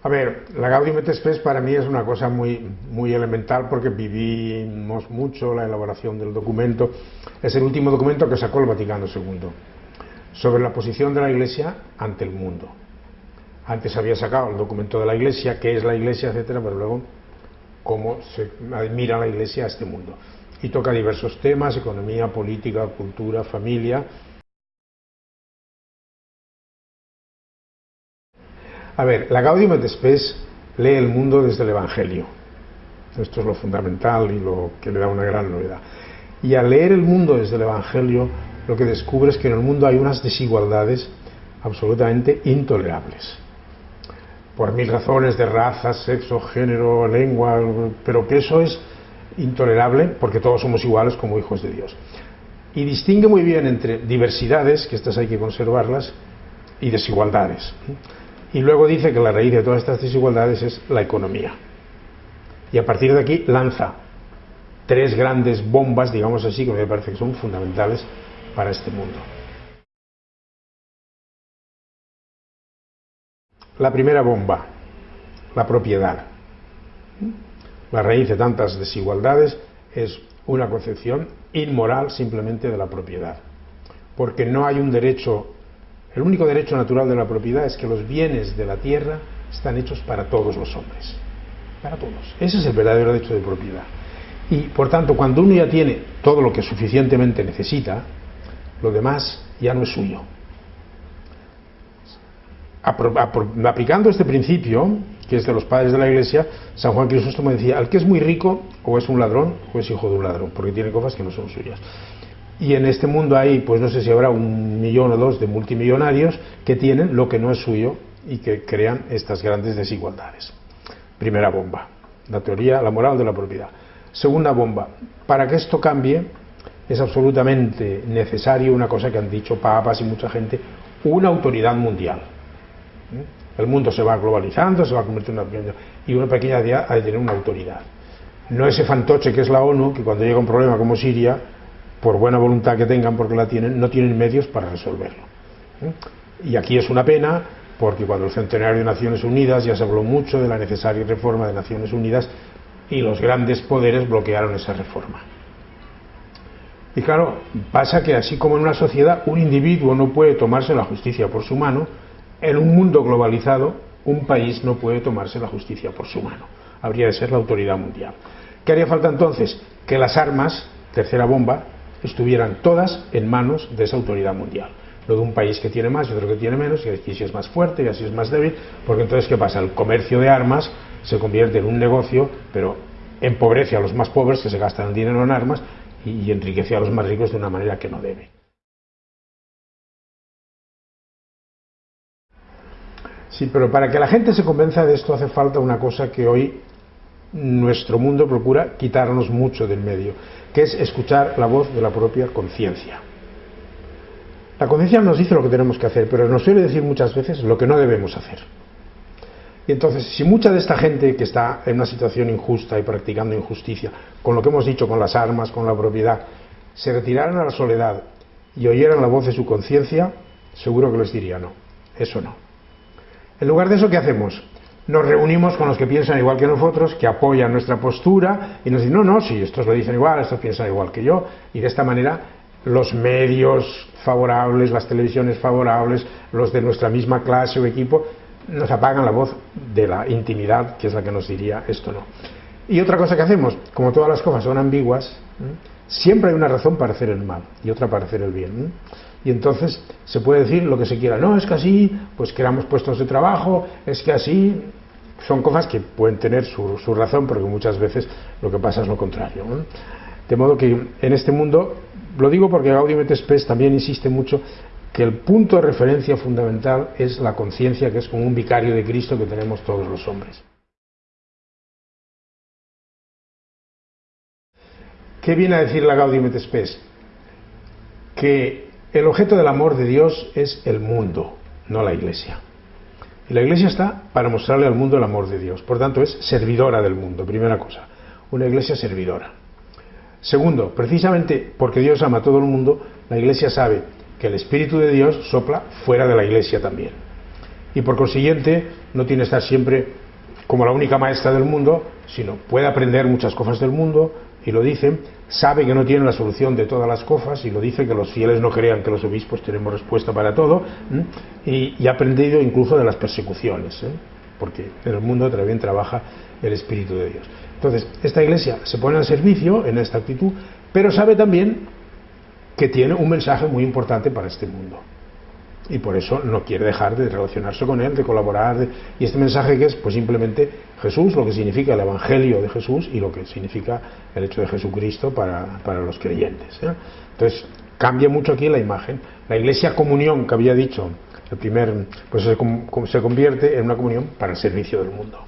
A ver, la Gaudium et Spes para mí es una cosa muy, muy elemental porque vivimos mucho la elaboración del documento. Es el último documento que sacó el Vaticano II sobre la posición de la Iglesia ante el mundo. Antes había sacado el documento de la Iglesia, qué es la Iglesia, etcétera, pero luego cómo se admira la Iglesia a este mundo. Y toca diversos temas, economía, política, cultura, familia, A ver, la Gaudium et Spes lee el mundo desde el Evangelio. Esto es lo fundamental y lo que le da una gran novedad. Y al leer el mundo desde el Evangelio, lo que descubre es que en el mundo hay unas desigualdades absolutamente intolerables. Por mil razones de raza, sexo, género, lengua, pero que eso es intolerable porque todos somos iguales como hijos de Dios. Y distingue muy bien entre diversidades, que estas hay que conservarlas, y desigualdades. Y luego dice que la raíz de todas estas desigualdades es la economía. Y a partir de aquí lanza tres grandes bombas, digamos así, que me parece que son fundamentales para este mundo. La primera bomba, la propiedad. La raíz de tantas desigualdades es una concepción inmoral simplemente de la propiedad, porque no hay un derecho el único derecho natural de la propiedad es que los bienes de la tierra están hechos para todos los hombres. Para todos. Ese es el verdadero derecho de propiedad. Y por tanto, cuando uno ya tiene todo lo que suficientemente necesita, lo demás ya no es suyo. Aplicando este principio, que es de los padres de la Iglesia, San Juan Crisóstomo decía, al que es muy rico, o es un ladrón, o es hijo de un ladrón, porque tiene cosas que no son suyas. Y en este mundo hay, pues no sé si habrá un millón o dos de multimillonarios que tienen lo que no es suyo y que crean estas grandes desigualdades. Primera bomba, la teoría, la moral de la propiedad. Segunda bomba, para que esto cambie es absolutamente necesario una cosa que han dicho papas y mucha gente, una autoridad mundial. ¿Mm? El mundo se va globalizando, se va convirtiendo en una y una pequeña idea ha de tener una autoridad. No ese fantoche que es la ONU, que cuando llega un problema como Siria, por buena voluntad que tengan, porque la tienen, no tienen medios para resolverlo. ¿eh? Y aquí es una pena, porque cuando el centenario de Naciones Unidas ya se habló mucho de la necesaria reforma de Naciones Unidas y los grandes poderes bloquearon esa reforma. Y claro, pasa que así como en una sociedad un individuo no puede tomarse la justicia por su mano, en un mundo globalizado un país no puede tomarse la justicia por su mano. Habría de ser la autoridad mundial. ¿Qué haría falta entonces? Que las armas, tercera bomba, estuvieran todas en manos de esa autoridad mundial. No de un país que tiene más y otro que tiene menos, y así es más fuerte y así es más débil, porque entonces, ¿qué pasa? El comercio de armas se convierte en un negocio, pero empobrece a los más pobres que se gastan el dinero en armas y enriquece a los más ricos de una manera que no debe. Sí, pero para que la gente se convenza de esto hace falta una cosa que hoy nuestro mundo procura quitarnos mucho del medio, que es escuchar la voz de la propia conciencia. La conciencia nos dice lo que tenemos que hacer, pero nos suele decir muchas veces lo que no debemos hacer. Y entonces, si mucha de esta gente que está en una situación injusta y practicando injusticia, con lo que hemos dicho, con las armas, con la propiedad, se retiraran a la soledad y oyeran la voz de su conciencia, seguro que les diría no, eso no. En lugar de eso, ¿qué hacemos? Nos reunimos con los que piensan igual que nosotros, que apoyan nuestra postura y nos dicen, no, no, si estos lo dicen igual, estos piensan igual que yo, y de esta manera los medios favorables, las televisiones favorables, los de nuestra misma clase o equipo, nos apagan la voz de la intimidad, que es la que nos diría esto no. Y otra cosa que hacemos, como todas las cosas son ambiguas, siempre hay una razón para hacer el mal y otra para hacer el bien. Y entonces se puede decir lo que se quiera, no, es que así, pues creamos puestos de trabajo, es que así, son cosas que pueden tener su, razón, porque muchas veces lo que pasa es lo contrario. De modo que en este mundo, lo digo porque Gaudium et Spes también insiste mucho que el punto de referencia fundamental es la conciencia, que es como un vicario de Cristo que tenemos todos los hombres. ¿Qué viene a decir la Gaudium et Spes? Que el objeto del amor de Dios es el mundo, no la iglesia. Y la iglesia está para mostrarle al mundo el amor de Dios. Por tanto, es servidora del mundo, primera cosa. Una iglesia servidora. Segundo, precisamente porque Dios ama a todo el mundo, la iglesia sabe que el Espíritu de Dios sopla fuera de la iglesia también. y por consiguiente no tiene que estar siempre como la única maestra del mundo, sino puede aprender muchas cosas del mundo, y lo dice, sabe que no tiene la solución de todas las cosas, y lo dice que los fieles no crean que los obispos tenemos respuesta para todo, y, ha aprendido incluso de las persecuciones, ¿eh? porque en el mundo también trabaja el Espíritu de Dios. Entonces, esta iglesia se pone al servicio en esta actitud, pero sabe también que tiene un mensaje muy importante para este mundo y por eso no quiere dejar de relacionarse con él, de colaborar. y este mensaje que es pues simplemente Jesús, lo que significa el Evangelio de Jesús y lo que significa el hecho de Jesucristo para, para los creyentes. ¿eh? Entonces cambia mucho aquí la imagen. La iglesia comunión que había dicho el primer, pues se, se convierte en una comunión para el servicio del mundo.